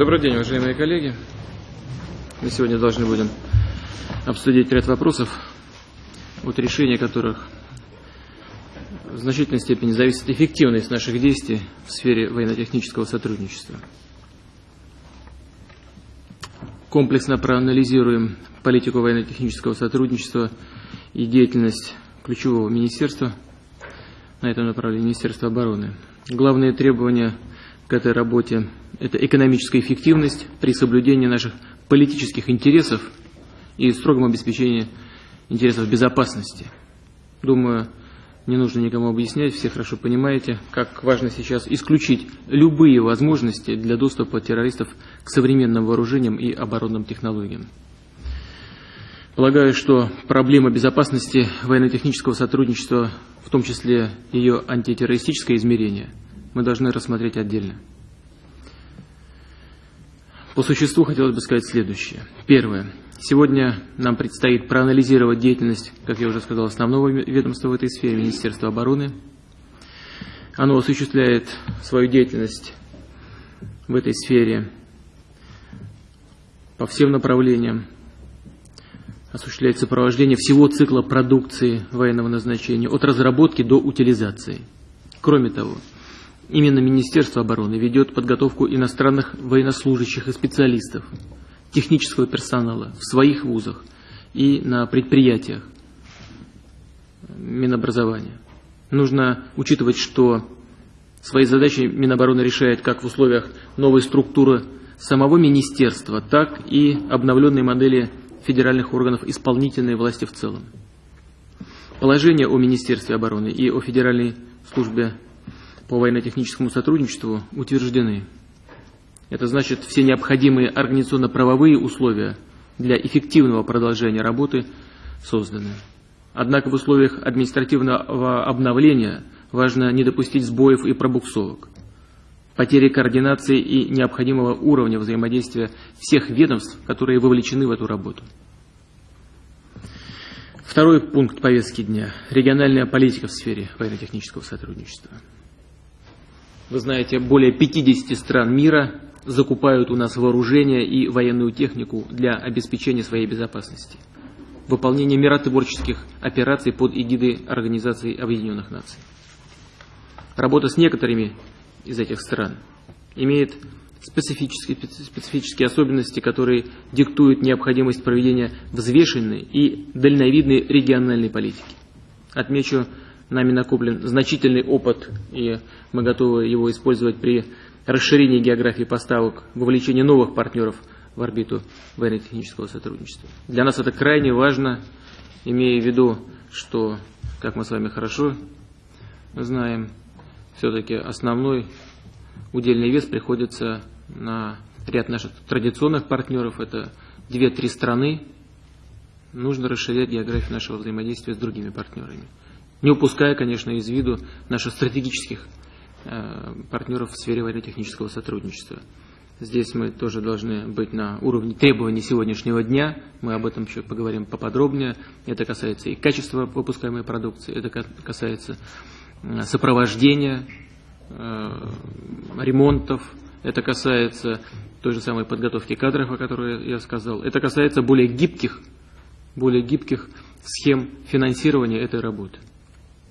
Добрый день, уважаемые коллеги. Мы сегодня должны будем обсудить ряд вопросов, от решения которых в значительной степени зависит эффективность наших действий в сфере военно-технического сотрудничества. Комплексно проанализируем политику военно-технического сотрудничества и деятельность ключевого министерства на этом направлении Министерства обороны. Главные требования к этой работе – это экономическая эффективность при соблюдении наших политических интересов и строгом обеспечении интересов безопасности. Думаю, не нужно никому объяснять, все хорошо понимаете, как важно сейчас исключить любые возможности для доступа террористов к современным вооружениям и оборонным технологиям. Полагаю, что проблема безопасности военно-технического сотрудничества, в том числе ее антитеррористическое измерение, мы должны рассмотреть отдельно. По существу хотелось бы сказать следующее. Первое. Сегодня нам предстоит проанализировать деятельность, как я уже сказал, основного ведомства в этой сфере, Министерства обороны. Оно осуществляет свою деятельность в этой сфере по всем направлениям, осуществляет сопровождение всего цикла продукции военного назначения, от разработки до утилизации. Кроме того, именно Министерство обороны ведет подготовку иностранных военнослужащих и специалистов, технического персонала в своих вузах и на предприятиях Минобразования. Нужно учитывать, что свои задачи Минобороны решает как в условиях новой структуры самого министерства, так и обновленной модели федеральных органов исполнительной власти в целом. Положение о Министерстве обороны и о Федеральной службе по военно-техническому сотрудничеству утверждены. Это значит, все необходимые организационно-правовые условия для эффективного продолжения работы созданы. Однако в условиях административного обновления важно не допустить сбоев и пробуксовок, потери координации и необходимого уровня взаимодействия всех ведомств, которые вовлечены в эту работу. Второй пункт повестки дня – региональная политика в сфере военно-технического сотрудничества. Вы знаете, более 50 стран мира закупают у нас вооружение и военную технику для обеспечения своей безопасности. Выполнение миротворческих операций под эгидой Организации Объединенных Наций. Работа с некоторыми из этих стран имеет специфические, специфические особенности, которые диктуют необходимость проведения взвешенной и дальновидной региональной политики. Отмечу нами накоплен значительный опыт, и мы готовы его использовать при расширении географии поставок, вовлечении новых партнеров в орбиту военно-технического сотрудничества. Для нас это крайне важно, имея в виду, что, как мы с вами хорошо знаем, все-таки основной удельный вес приходится на ряд наших традиционных партнеров, это две-три страны, нужно расширять географию нашего взаимодействия с другими партнерами не упуская, конечно, из виду наших стратегических э, партнеров в сфере военно-технического сотрудничества. Здесь мы тоже должны быть на уровне требований сегодняшнего дня. Мы об этом еще поговорим поподробнее. Это касается и качества выпускаемой продукции, это касается э, сопровождения, э, ремонтов, это касается той же самой подготовки кадров, о которой я сказал. Это касается более гибких, более гибких схем финансирования этой работы.